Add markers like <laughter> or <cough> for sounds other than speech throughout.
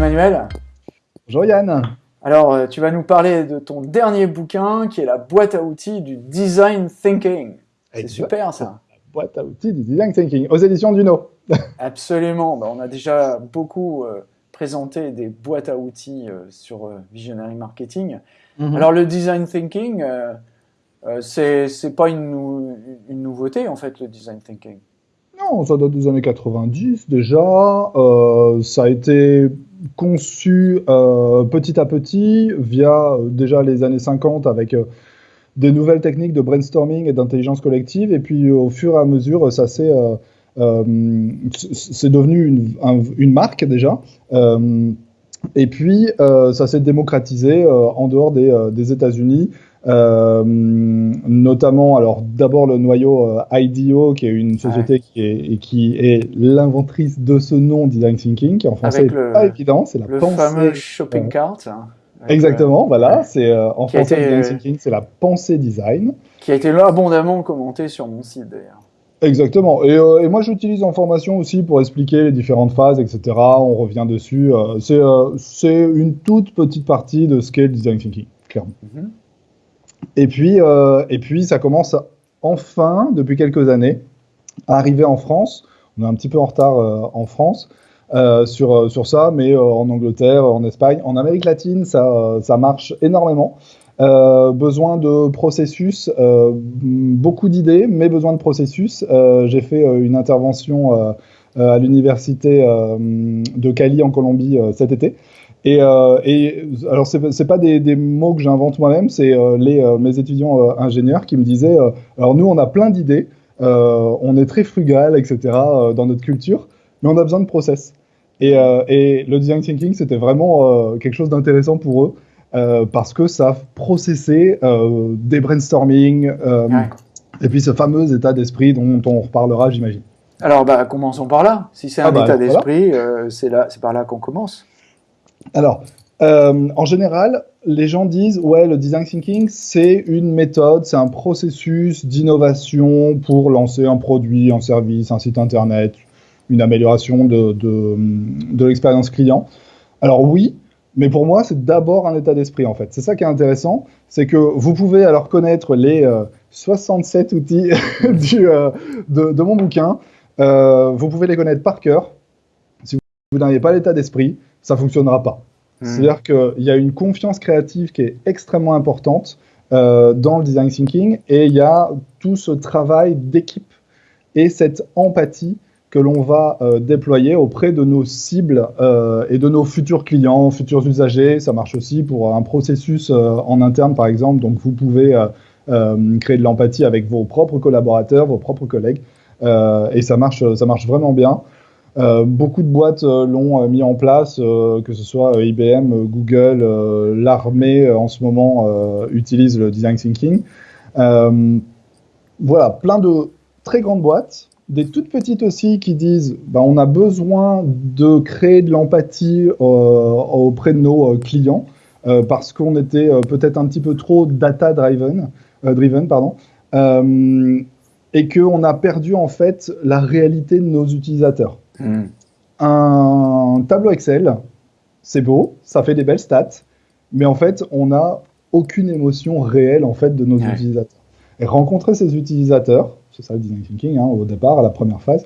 Emmanuel. Bonjour Yann. Alors, euh, tu vas nous parler de ton dernier bouquin qui est la boîte à outils du design thinking. C'est super ça. La boîte à outils du design thinking aux éditions Duno. <laughs> Absolument. Bah, on a déjà beaucoup euh, présenté des boîtes à outils euh, sur Visionary Marketing. Mhm. Alors, le design thinking, c'est pas une, une nouveauté en fait, le design thinking. Non, ça date des années 90 déjà. ça a été conçu euh, petit à petit via euh, déjà les années 50 avec euh, des nouvelles techniques de brainstorming et d'intelligence collective. Et puis au fur et à mesure, ça s'est c'est devenu une, marque déjà. et puis ça s'est démocratisé en dehors des, des États-Unis euh, notamment, alors d'abord le noyau euh, IDEO, qui est une société qui est, qui est l'inventrice de ce nom Design Thinking, qui en français n'est pas évident, c'est la le pensée. fameux shopping cart. Hein, Exactement, voilà, c'est euh, en français Design Thinking, c'est la pensée design. Qui a été là abondamment commenté sur mon site d'ailleurs. Exactement. Et, et moi, j'utilise en formation aussi pour expliquer les différentes phases, etc. On revient dessus. c'est une toute petite partie de ce qu'est le design thinking, clairement. Mm-hmm. Et puis, euh, et puis, ça commence enfin, depuis quelques années, à arriver en France. On est un petit peu en retard euh, en France euh, sur, sur ça, mais en Angleterre, en Espagne, en Amérique latine, ça, ça marche énormément. besoin de processus, beaucoup d'idées, mais besoin de processus. J'ai fait une intervention à l'université de Cali en Colombie cet été. Et, euh, et alors, c'est pas des, des, mots que j'invente moi-même, c'est euh, les euh, mes étudiants euh, ingénieurs qui me disaient alors nous, on a plein d'idées, on est très frugal, etc. dans notre culture, mais on a besoin de process. Et, et le design thinking, c'était vraiment quelque chose d'intéressant pour eux parce que ça processait des brainstorming et puis ce fameux état d'esprit dont on reparlera, j'imagine. Alors, bah, commençons par là. Si c'est un ah bah, état d'esprit, c'est par là qu'on commence. Alors, euh, en général, les gens disent ouais, le design thinking, c'est une méthode, c'est un processus d'innovation pour lancer un produit, un service, un site internet, une amélioration de, de, l'expérience client. Alors oui, mais pour moi, c'est d'abord un état d'esprit en fait. C'est ça qui est intéressant, c'est que vous pouvez alors connaître les 67 euh, outils <laughs> du, euh, de, de, mon bouquin. vous pouvez les connaître par cœur. Si vous n'avez pas l'état d'esprit, ça fonctionnera pas. Hmm. C'est-à-dire qu'il y a une confiance créative qui est extrêmement importante euh, dans le design thinking et il y a tout ce travail d'équipe et cette empathie que l'on va euh, déployer auprès de nos cibles euh, et de nos futurs clients, futurs usagers. Ça marche aussi pour un processus en interne, par exemple. Donc, vous pouvez créer de l'empathie avec vos propres collaborateurs, vos propres collègues. et ça marche, ça marche vraiment bien. Euh, beaucoup de boîtes euh, l'ont euh, mis en place, que ce soit IBM, Google, l'armée en ce moment utilise le design thinking. voilà, plein de très grandes boîtes, des toutes petites aussi qui disent bah, on a besoin de créer de l'empathie auprès de nos clients parce qu'on était peut-être un petit peu trop data driven, et qu'on a perdu en fait la réalité de nos utilisateurs. Hmm. Un tableau Excel, c'est beau, ça fait des belles stats, mais en fait, on n'a aucune émotion réelle en fait de nos utilisateurs. Et rencontrer ces utilisateurs, c'est ça le design thinking hein, au départ, à la première phase,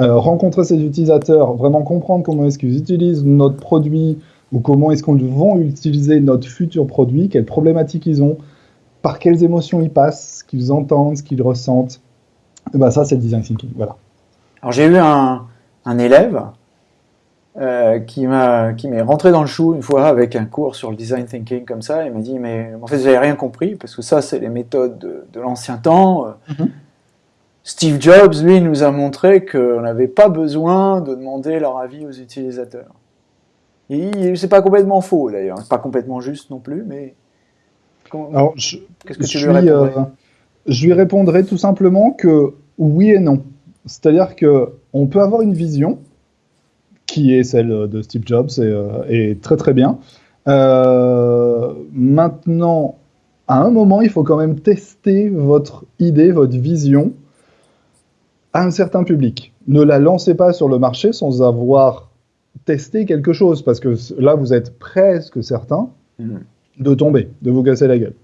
euh, rencontrer ces utilisateurs, vraiment comprendre comment est-ce qu'ils utilisent notre produit ou comment est-ce qu'on vont utiliser notre futur produit, quelles problématiques ils ont, par quelles émotions ils passent, ce qu'ils entendent, ce qu'ils ressentent. Et ben ça, c'est le design thinking. Voilà. Alors j'ai eu un, un élève euh, qui m'est rentré dans le chou une fois avec un cours sur le design thinking comme ça. Il m'a dit mais en fait j'avais rien compris parce que ça c'est les méthodes de, l'ancien temps. Mhm. Steve Jobs lui nous a montré qu'on n'avait pas besoin de demander leur avis aux utilisateurs. Et c'est pas complètement faux d'ailleurs, c'est pas complètement juste non plus, mais qu'est-ce que tu lui répondrais euh, Je lui répondrai tout simplement que oui et non. C'est-à-dire que on peut avoir une vision qui est celle de Steve Jobs et, euh, très très bien. Euh, maintenant, à un moment, il faut quand même tester votre idée, votre vision à un certain public. Ne la lancez pas sur le marché sans avoir tester quelque chose, parce que là, vous êtes presque certain Mhm. de tomber, de vous casser la gueule.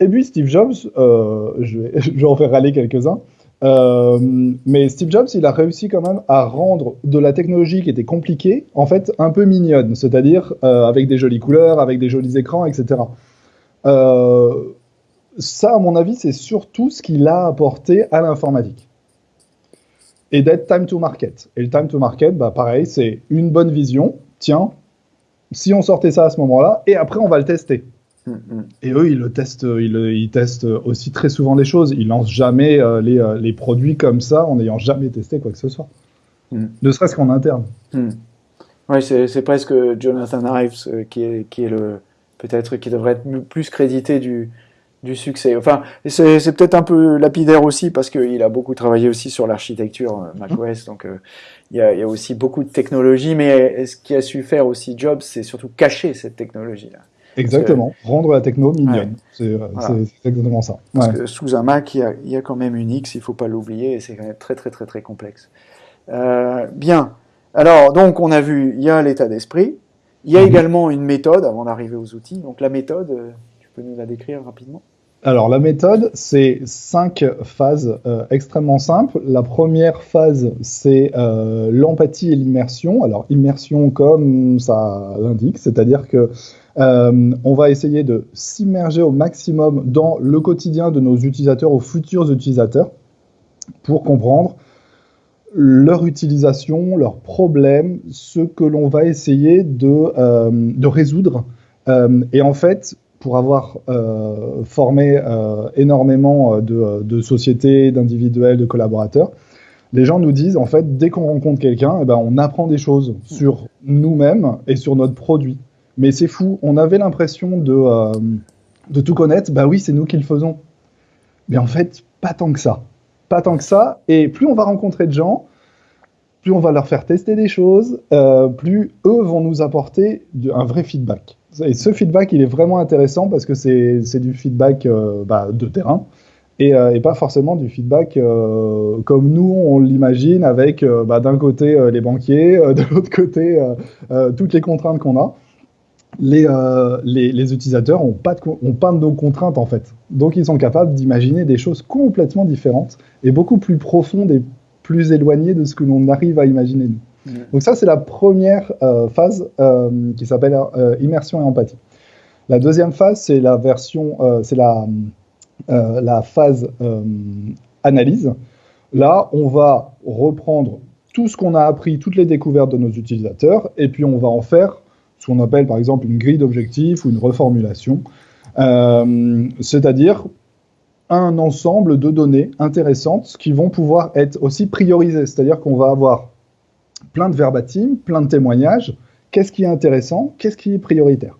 Et puis Steve Jobs, euh, je, vais, <laughs> je vais en faire râler quelques-uns, euh, mais Steve Jobs, il a réussi quand même à rendre de la technologie qui était compliquée, en fait, un peu mignonne, c'est-à-dire euh, avec des jolies couleurs, avec des jolis écrans, etc. Euh, ça, à mon avis, c'est surtout ce qu'il a apporté à l'informatique. Et d'être time to market. Et le time to market, bah, pareil, c'est une bonne vision. Tiens, si on sortait ça à ce moment-là, et après on va le tester. Mhm. Et eux, ils le testent, ils, ils testent aussi très souvent les choses. Ils lancent jamais euh, les, euh, les produits comme ça en n'ayant jamais testé quoi que ce soit. Mm. Ne serait-ce qu'en interne. Hmm. Ouais, c'est presque Jonathan Ives euh, qui est, qui est le peut-être qui devrait être plus crédité du, du succès. Enfin, c'est peut-être un peu lapidaire aussi parce qu'il a beaucoup travaillé aussi sur l'architecture euh, macOS, donc euh, il y, y a aussi beaucoup de technologie, mais ce qu'il a su faire aussi Jobs, c'est surtout cacher cette technologie-là. Exactement. Rendre la techno mignonne. Ouais. C'est euh, Voilà. c'est- exactement ça. Parce Ouais. que sous un Mac, il y a, il y a quand même Unix, il faut pas l'oublier, et c'est quand même très très très très complexe. Euh, bien. Alors, donc, on a vu, il y a l'état d'esprit. Il y a Mhm. également une méthode avant d'arriver aux outils. Donc, la méthode, euh, tu peux nous la décrire rapidement? Alors la méthode, c'est cinq phases euh, extrêmement simples. La première phase, c'est euh, l'empathie et l'immersion. Alors immersion comme ça l'indique, c'est-à-dire que euh, on va essayer de s'immerger au maximum dans le quotidien de nos utilisateurs, aux futurs utilisateurs, pour comprendre leur utilisation, leurs problèmes, ce que l'on va essayer de, euh, résoudre. Euh, et en fait, pour avoir formé énormément de, de sociétés, d'individuels, de collaborateurs, les gens nous disent, en fait, dès qu'on rencontre quelqu'un, eh ben, on apprend des choses sur nous-mêmes et sur notre produit. Mais c'est fou, on avait l'impression de, euh, de tout connaître, bah oui, c'est nous qui le faisons. Mais en fait, pas tant que ça. Pas tant que ça. Et plus on va rencontrer de gens, plus on va leur faire tester des choses, euh, plus eux vont nous apporter un vrai feedback. Et ce feedback, il est vraiment intéressant parce que c'est du feedback euh, bah, de terrain et, pas forcément du feedback comme nous on l'imagine avec bah, d'un côté les banquiers, de l'autre côté toutes les contraintes qu'on a. Les, euh, les, les utilisateurs ont pas, de, ont pas de nos contraintes en fait. Donc ils sont capables d'imaginer des choses complètement différentes et beaucoup plus profondes et plus éloignées de ce que l'on arrive à imaginer nous. Donc ça, c'est la première euh, phase euh, qui s'appelle immersion et empathie. La deuxième phase, c'est la version, c'est la, la phase analyse. Là, on va reprendre tout ce qu'on a appris, toutes les découvertes de nos utilisateurs, et puis on va en faire ce qu'on appelle par exemple une grille d'objectifs ou une reformulation, Euh, c'est-à-dire un ensemble de données intéressantes qui vont pouvoir être aussi priorisées, c'est-à-dire qu'on va avoir plein de verbatim, plein de témoignages. Qu'est-ce qui est intéressant? Qu'est-ce qui est prioritaire?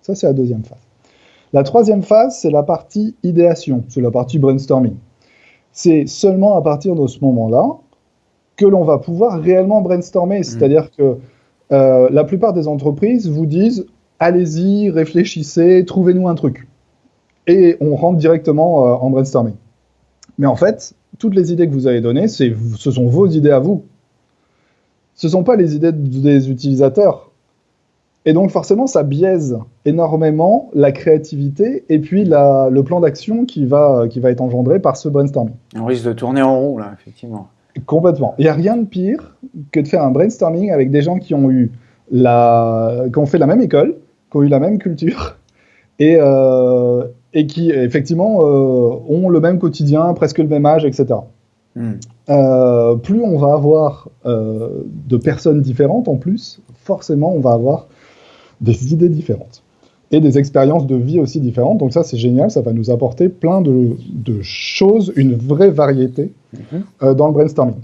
Ça, c'est la deuxième phase. La troisième phase, c'est la partie idéation, c'est la partie brainstorming. C'est seulement à partir de ce moment-là que l'on va pouvoir réellement brainstormer. C'est-à-dire que euh, la plupart des entreprises vous disent allez-y, réfléchissez, trouvez-nous un truc. Et on rentre directement euh, en brainstorming. Mais en fait, toutes les idées que vous avez données, ce sont vos idées à vous ce ne sont pas les idées des utilisateurs. Et donc forcément, ça biaise énormément la créativité et puis le plan d'action qui va, qui va être engendré par ce brainstorming. On risque de tourner en rond, là, effectivement. Complètement. Il n'y a rien de pire que de faire un brainstorming avec des gens qui ont eu la, qui ont fait la même école, qui ont eu la même culture <laughs> et, euh, et qui effectivement euh, ont le même quotidien, presque le même âge, etc. Hmm. Euh, plus on va avoir de personnes différentes en plus, forcément on va avoir des idées différentes et des expériences de vie aussi différentes. Donc ça c'est génial, ça va nous apporter plein de, de choses, une vraie variété Mhm. euh, dans le brainstorming.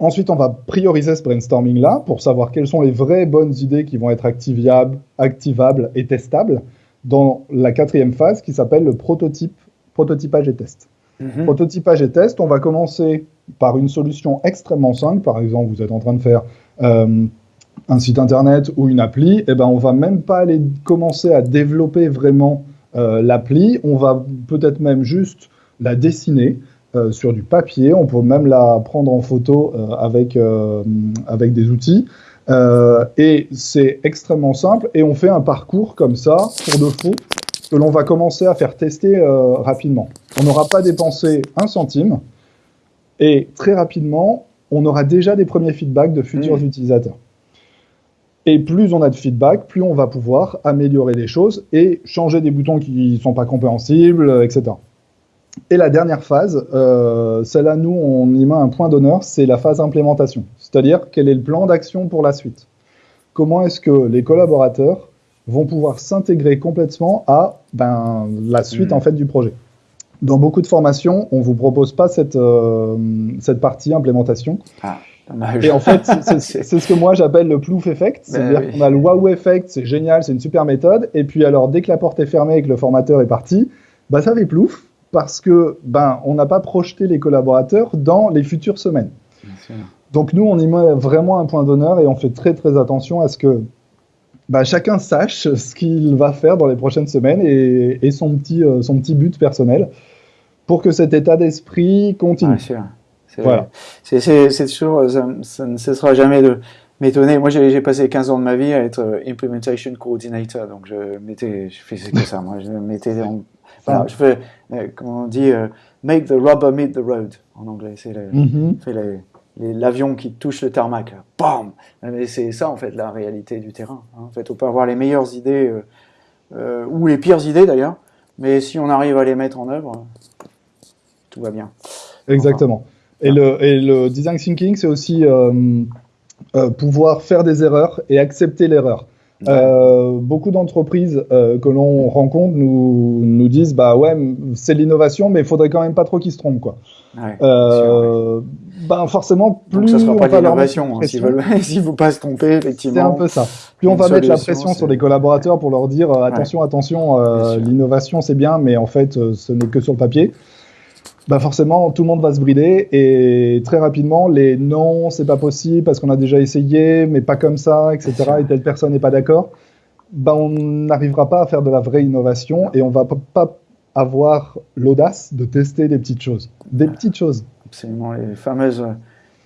Ensuite, on va prioriser ce brainstorming-là pour savoir quelles sont les vraies bonnes idées qui vont être activables, activables et testables dans la quatrième phase qui s'appelle le prototype, prototypage et test. Mhm. Prototypage et test, on va commencer par une solution extrêmement simple. Par exemple, vous êtes en train de faire euh, un site internet ou une appli, et ben on va même pas aller commencer à développer vraiment euh, l'appli. On va peut-être même juste la dessiner euh, sur du papier. On peut même la prendre en photo euh, avec, avec des outils. Et c'est extrêmement simple et on fait un parcours comme ça, pour de faux, que l'on va commencer à faire tester rapidement. On n'aura pas dépensé un centime et très rapidement, on aura déjà des premiers feedbacks de futurs Mmh. utilisateurs. Et plus on a de feedback, plus on va pouvoir améliorer les choses et changer des boutons qui ne sont pas compréhensibles, euh, etc. Et la dernière phase, euh, celle-là, nous, on y met un point d'honneur, c'est la phase implémentation. C'est-à-dire, quel est le plan d'action pour la suite? Comment est-ce que les collaborateurs vont pouvoir s'intégrer complètement à ben, la suite Mhm. en fait du projet? Dans beaucoup de formations, on vous propose pas cette, euh, cette partie implémentation. Ah, dommage. Et en fait, c'est- ce que moi j'appelle le plouf effect. C'est-à-dire Ben oui. qu'on a le wow effect, c'est génial, c'est une super méthode. Et puis alors, dès que la porte est fermée et que le formateur est parti, bah ça fait plouf parce que ben on n'a pas projeté les collaborateurs dans les futures semaines. Donc nous, on y met vraiment un point d'honneur et on fait très très attention à ce que bah, chacun sache ce qu'il va faire dans les prochaines semaines et, et son, petit, euh, son petit but personnel pour que cet état d'esprit continue. C'est Voilà. c'est- toujours, ça, ça ne cessera jamais de m'étonner. Moi, j'ai passé 15 ans de ma vie à être euh, implementation coordinator, donc je mettais, je faisais que ça. Moi, je mettais en, voilà, je fais, euh, comment on dit, euh, make the rubber meet the road en anglais. C'est les- l'avion qui touche le tarmac, là. Bam Mais c'est ça, en fait, la réalité du terrain. hein. En fait, on peut avoir les meilleures idées, euh, ou les pires idées d'ailleurs, mais si on arrive à les mettre en œuvre, tout va bien. Exactement. Et le, et le design thinking, c'est aussi euh, euh, pouvoir faire des erreurs et accepter l'erreur. Euh, beaucoup d'entreprises euh, que l'on rencontre nous, nous disent bah ouais c'est l'innovation mais il faudrait quand même pas trop qu'ils se trompent quoi. Ouais, Euh, ben forcément plus Donc ça sera on pas l'innovation, hein, s'ils veulent, faut <laughs> pas se tromper, c'est un effectivement. peu ça. Plus on va mettre la pression sur les collaborateurs pour leur dire attention attention l'innovation c'est bien mais en fait ce n'est que sur le papier. Bah forcément, tout le monde va se brider et très rapidement, les non, c'est pas possible parce qu'on a déjà essayé, mais pas comme ça, etc. Et telle personne n'est pas d'accord. Bah, on n'arrivera pas à faire de la vraie innovation et on va pas avoir l'audace de tester des petites choses. Des petites choses. Absolument, les fameuses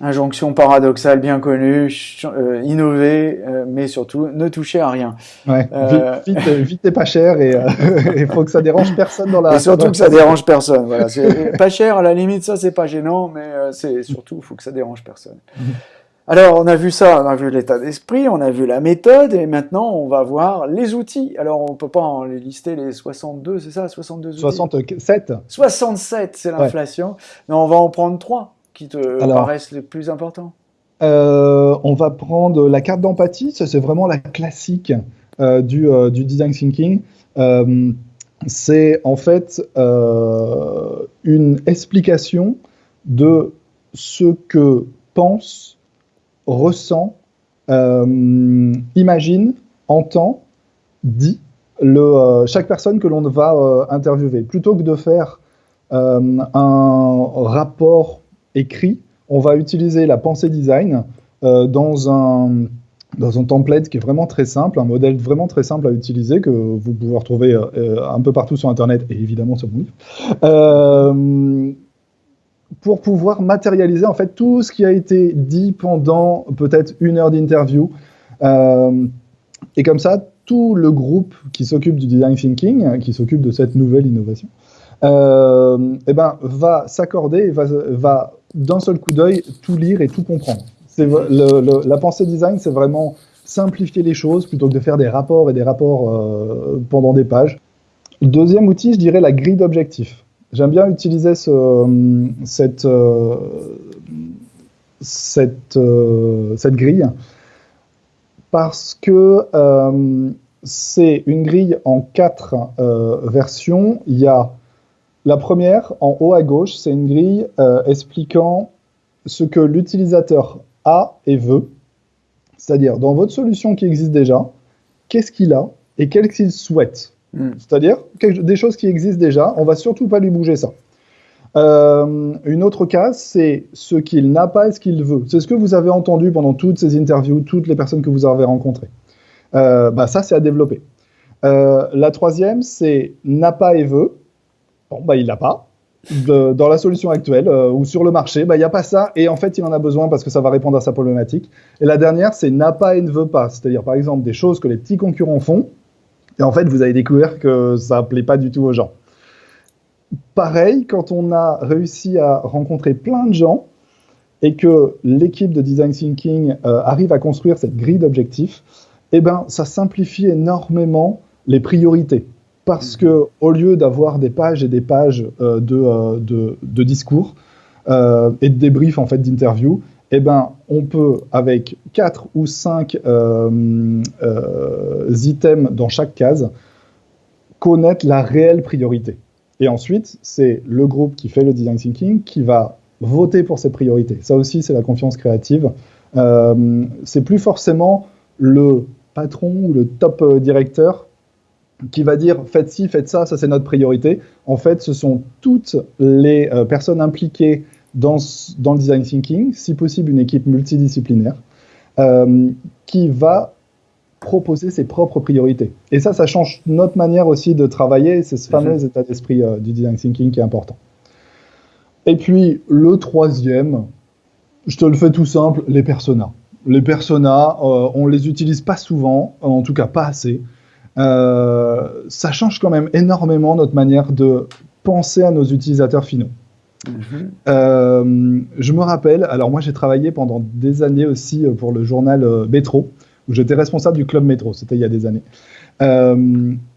injonctions paradoxales bien connues, ch- euh, innover, euh, mais surtout ne toucher à rien. Ouais. Euh, Vite, vite, vite et pas cher et <laughs> il faut que ça dérange personne dans la. Et surtout que ça dérange personne. Voilà, pas cher, à la limite, ça c'est pas gênant, mais c'est surtout, il faut que ça dérange personne. Alors, on a vu ça, on a vu l'état d'esprit, on a vu la méthode, et maintenant on va voir les outils. Alors, on peut pas en les lister les 62, c'est ça, 62 outils? 67. 67, c'est l'inflation. Mais on va en prendre trois qui te Alors. paraissent les plus importants. Euh, on va prendre la carte d'empathie, ça c'est vraiment la classique euh, du, euh, du design thinking. C'est en fait une explication de ce que pense, ressent, imagine, entend, dit le, chaque personne que l'on va interviewer. Plutôt que de faire euh, un rapport écrit, on va utiliser la pensée design euh, dans, un, dans un template qui est vraiment très simple, un modèle vraiment très simple à utiliser que vous pouvez retrouver euh, un peu partout sur Internet et évidemment sur mon livre. Euh, pour pouvoir matérialiser en fait tout ce qui a été dit pendant peut-être une heure d'interview. Et comme ça, tout le groupe qui s'occupe du design thinking, qui s'occupe de cette nouvelle innovation, eh ben, va s'accorder va, va d'un seul coup d'œil tout lire et tout comprendre. C'est la pensée design, c'est vraiment simplifier les choses plutôt que de faire des rapports et des rapports euh, pendant des pages. Deuxième outil, je dirais la grille d'objectifs. J'aime bien utiliser ce, cette, euh, cette, euh, cette grille parce que euh, c'est une grille en quatre euh, versions. Il y a la première, en haut à gauche, c'est une grille euh, expliquant ce que l'utilisateur a et veut. C'est-à-dire, dans votre solution qui existe déjà, qu'est-ce qu'il a et qu'est-ce qu'il souhaite. Mm. C'est-à-dire, des choses qui existent déjà, on va surtout pas lui bouger ça. Euh, une autre case, c'est ce qu'il n'a pas et ce qu'il veut. C'est ce que vous avez entendu pendant toutes ces interviews, toutes les personnes que vous avez rencontrées. Euh, bah, ça, c'est à développer. Euh, la troisième, c'est n'a pas et veut. Bon, bah, il n'a pas. dans la solution actuelle ou sur le marché, bah, il n'y a pas ça et en fait il en a besoin parce que ça va répondre à sa problématique. Et la dernière, c'est n'a pas et ne veut pas, c'est-à-dire par exemple des choses que les petits concurrents font et en fait vous allez découvrir que ça ne plaît pas du tout aux gens. Pareil, quand on a réussi à rencontrer plein de gens et que l'équipe de design thinking arrive à construire cette grille d'objectifs, eh ben, ça simplifie énormément les priorités. Parce que au lieu d'avoir des pages et des pages euh, euh, de, de, discours euh, et de débriefs en fait d'interviews, eh ben, on peut avec quatre ou cinq items dans chaque case connaître la réelle priorité. Et ensuite, c'est le groupe qui fait le design thinking qui va voter pour ces priorités. Ça aussi, c'est la confiance créative. c'est plus forcément le patron ou le top directeur qui va dire faites ci, faites ça, ça c'est notre priorité. En fait, ce sont toutes les euh, personnes impliquées dans, dans, le design thinking, si possible une équipe multidisciplinaire, euh, qui va proposer ses propres priorités. Et ça, ça change notre manière aussi de travailler. C'est ce fameux état d'esprit du design thinking qui est important. Et puis, le troisième, je te le fais tout simple, les personas les personas, euh, on les utilise pas souvent, en tout cas pas assez. Euh, ça change quand même énormément notre manière de penser à nos utilisateurs finaux. Mhm. Euh, je me rappelle, alors moi j'ai travaillé pendant des années aussi pour le journal Métro, où j'étais responsable du club Métro, c'était il y a des années.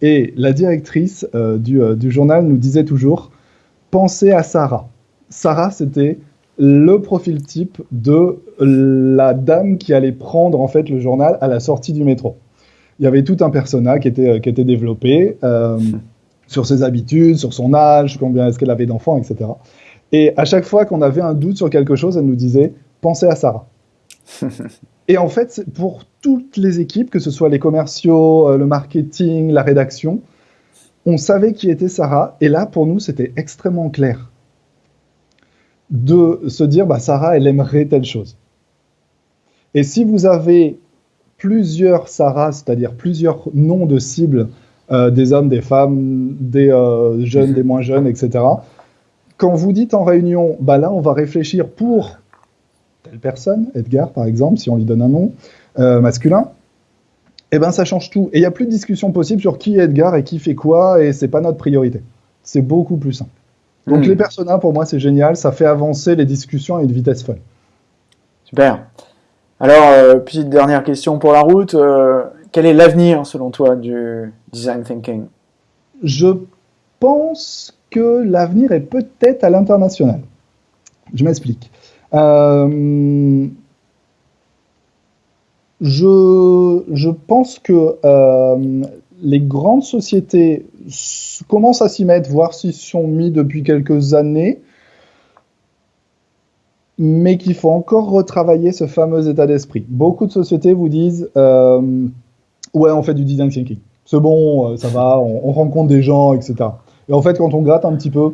et la directrice du, du, journal nous disait toujours, pensez à Sarah. Sarah, c'était le profil type de la dame qui allait prendre en fait le journal à la sortie du métro. Il y avait tout un personnage qui était, qui était développé euh, <laughs> sur ses habitudes, sur son âge, combien est-ce qu'elle avait d'enfants, etc. Et à chaque fois qu'on avait un doute sur quelque chose, elle nous disait pensez à Sarah. <laughs> Et en fait, pour toutes les équipes, que ce soit les commerciaux, euh, le marketing, la rédaction, on savait qui était Sarah. Et là, pour nous, c'était extrêmement clair de se dire, bah, Sarah, elle aimerait telle chose. Et si vous avez plusieurs Sarah, c'est-à-dire plusieurs noms de cibles, euh, des hommes, des femmes, des euh, jeunes, des moins jeunes, etc., quand vous dites en réunion, bah là, on va réfléchir pour telle personne, Edgar par exemple, si on lui donne un nom euh, masculin, eh ben ça change tout. Et il n'y a plus de discussion possible sur qui est Edgar et qui fait quoi, et c'est pas notre priorité. C'est beaucoup plus simple. Donc hmm. les personnages, pour moi, c'est génial. Ça fait avancer les discussions à une vitesse folle. Super. Alors, euh, petite dernière question pour la route. Euh, quel est l'avenir, selon toi, du design thinking? Je pense que l'avenir est peut-être à l'international. Je m'explique. Euh, je, pense que les grandes sociétés commencent à s'y mettre, voir s'ils sont mis depuis quelques années, mais qu'il faut encore retravailler ce fameux état d'esprit. Beaucoup de sociétés vous disent euh, Ouais, on fait du design thinking. C'est bon, euh, ça va, on, rencontre des gens, etc. Et en fait, quand on gratte un petit peu,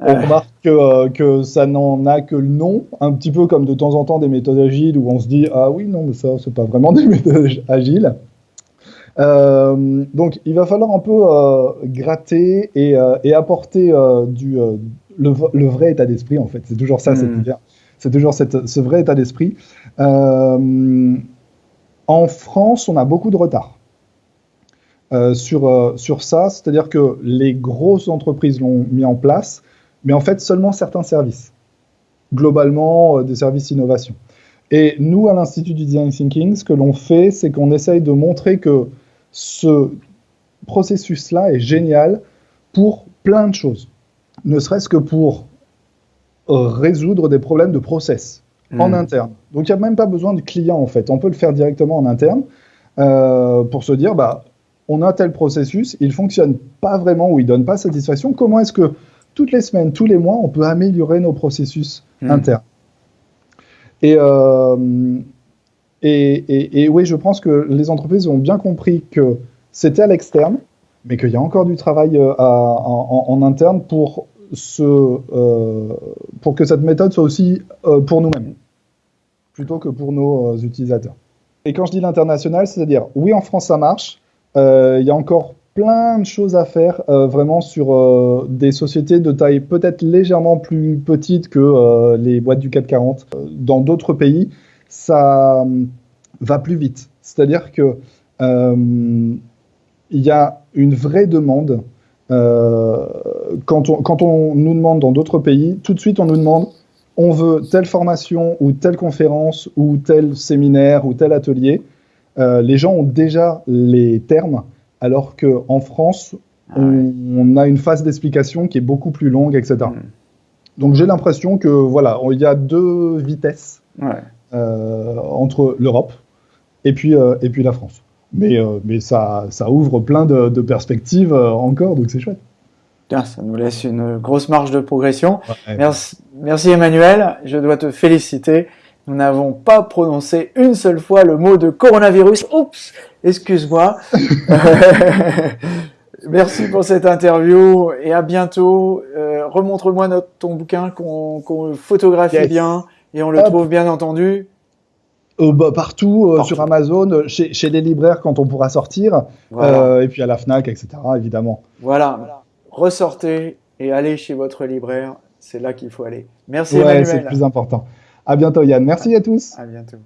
on remarque que, euh, que ça n'en a que le nom, un petit peu comme de temps en temps des méthodes agiles où on se dit Ah oui, non, mais ça, c'est pas vraiment <laughs> des méthodes agiles. Euh, donc, il va falloir un peu euh, gratter et, euh, apporter du, le, vrai état d'esprit, en fait. C'est toujours ça, hmm. c'est toujours ce vrai état d'esprit. en France, on a beaucoup de retard. sur, sur ça, c'est-à-dire que les grosses entreprises l'ont mis en place, mais en fait seulement certains services, globalement des services innovation. Et nous, à l'Institut du Design Thinking, ce que l'on fait, c'est qu'on essaye de montrer que ce processus-là est génial pour plein de choses. Ne serait-ce que pour euh, résoudre des problèmes de process en hmm. interne. Donc il n'y a même pas besoin de client en fait. On peut le faire directement en interne euh, pour se dire bah on a tel processus, il fonctionne pas vraiment ou il donne pas satisfaction. Comment est-ce que toutes les semaines, tous les mois, on peut améliorer nos processus hmm. internes? Et euh, et, oui, je pense que les entreprises ont bien compris que c'était à l'externe, mais qu'il y a encore du travail euh, en, interne pour, euh, pour que cette méthode soit aussi euh, pour nous-mêmes, plutôt que pour nos utilisateurs. Et quand je dis l'international, c'est-à-dire, oui, en France, ça marche. Il y a encore plein de choses à faire, vraiment sur des sociétés de taille peut-être légèrement plus petite que les boîtes du CAC 40. Euh, Dans d'autres pays, ça va plus vite. C'est-à-dire que il y a une vraie demande. euh, quand, on, quand on nous demande dans d'autres pays, tout de suite on nous demande on veut telle formation ou telle conférence ou tel séminaire ou tel atelier. Euh, les gens ont déjà les termes, alors qu'en France, Ah on, ouais. on a une phase d'explication qui est beaucoup plus longue, etc. Mm. Donc j'ai l'impression que voilà, il y a deux vitesses Ouais. euh, entre l'Europe et puis euh, et puis la France. Mais euh, mais ça ça ouvre plein de, de perspectives euh, encore, donc c'est chouette. Ça nous laisse une grosse marge de progression. Ouais. Merci, merci Emmanuel, je dois te féliciter. Nous n'avons pas prononcé une seule fois le mot de coronavirus. Oups, excuse-moi. <laughs> <laughs> merci pour cette interview et à bientôt. Euh, Remontre-moi ton bouquin qu'on photographie Yes. bien et on le Hop. trouve bien entendu. Euh, bah, partout, euh, Partout. sur Amazon, euh, chez, chez les libraires quand on pourra sortir, Voilà. et puis à la Fnac, etc. Évidemment. voilà. Ressortez et allez chez votre libraire. C'est là qu'il faut aller. Merci Ouais, c'est le plus important. À bientôt Yann. Merci à tous. À bientôt.